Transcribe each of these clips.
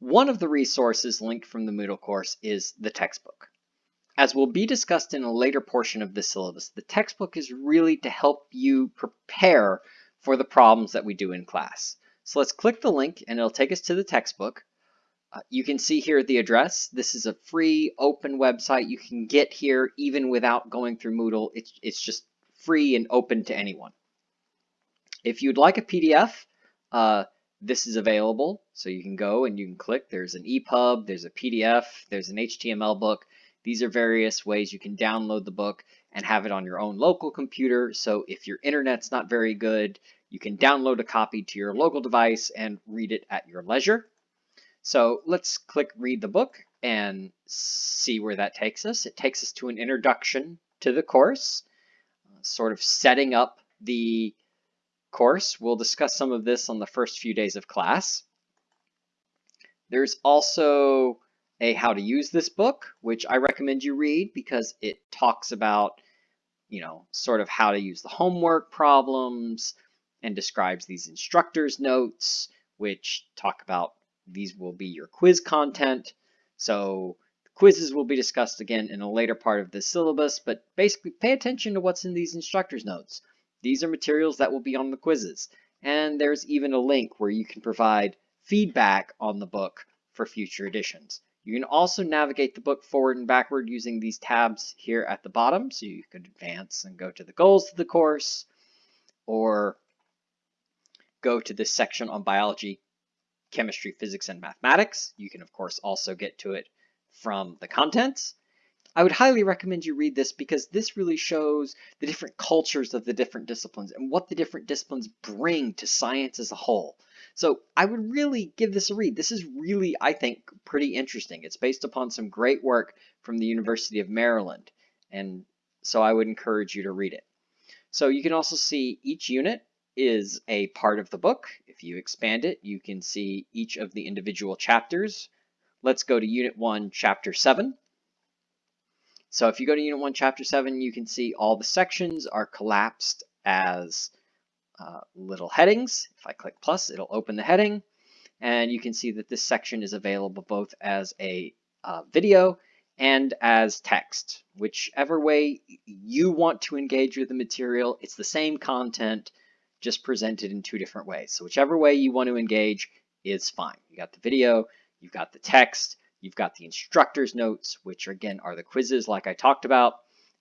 One of the resources linked from the Moodle course is the textbook. As will be discussed in a later portion of the syllabus, the textbook is really to help you prepare for the problems that we do in class. So let's click the link and it'll take us to the textbook. Uh, you can see here the address. This is a free open website you can get here even without going through Moodle. It's, it's just free and open to anyone. If you'd like a PDF, uh, this is available. So you can go and you can click. There's an EPUB, there's a PDF, there's an HTML book. These are various ways you can download the book and have it on your own local computer. So if your internet's not very good, you can download a copy to your local device and read it at your leisure. So let's click read the book and see where that takes us. It takes us to an introduction to the course, uh, sort of setting up the course. We'll discuss some of this on the first few days of class. There's also a how to use this book, which I recommend you read because it talks about, you know, sort of how to use the homework problems and describes these instructor's notes, which talk about these will be your quiz content. So quizzes will be discussed again in a later part of the syllabus, but basically pay attention to what's in these instructor's notes. These are materials that will be on the quizzes. And there's even a link where you can provide feedback on the book for future editions. You can also navigate the book forward and backward using these tabs here at the bottom. So you could advance and go to the goals of the course or go to this section on biology, chemistry, physics, and mathematics. You can, of course, also get to it from the contents. I would highly recommend you read this because this really shows the different cultures of the different disciplines and what the different disciplines bring to science as a whole. So I would really give this a read. This is really, I think, pretty interesting. It's based upon some great work from the University of Maryland. And so I would encourage you to read it. So you can also see each unit is a part of the book. If you expand it, you can see each of the individual chapters. Let's go to Unit 1, Chapter 7. So if you go to Unit 1, Chapter 7, you can see all the sections are collapsed as uh, little headings. If I click plus, it'll open the heading. And you can see that this section is available both as a uh, video and as text. Whichever way you want to engage with the material, it's the same content, just presented in two different ways. So whichever way you want to engage is fine. You got the video, you've got the text, You've got the instructor's notes, which again are the quizzes like I talked about,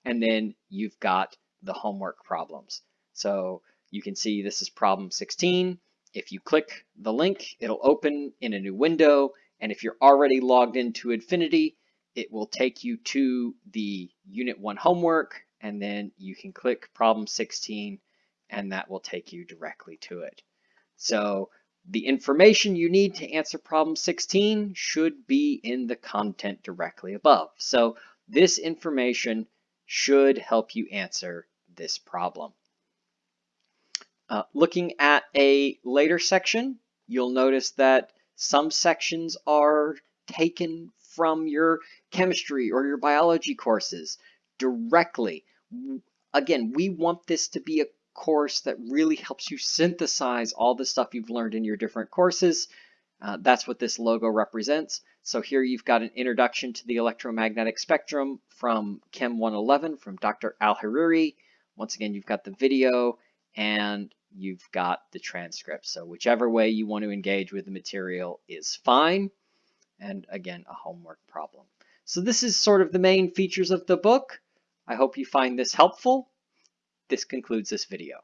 and then you've got the homework problems. So you can see this is problem 16. If you click the link, it'll open in a new window, and if you're already logged into Infinity, it will take you to the Unit 1 homework, and then you can click problem 16, and that will take you directly to it. So the information you need to answer problem 16 should be in the content directly above. So this information should help you answer this problem. Uh, looking at a later section, you'll notice that some sections are taken from your chemistry or your biology courses directly. Again, we want this to be a course that really helps you synthesize all the stuff you've learned in your different courses. Uh, that's what this logo represents. So here you've got an introduction to the electromagnetic spectrum from Chem 111 from Dr. Al-Hariri. Once again, you've got the video and you've got the transcript. So whichever way you want to engage with the material is fine. And again, a homework problem. So this is sort of the main features of the book. I hope you find this helpful. This concludes this video.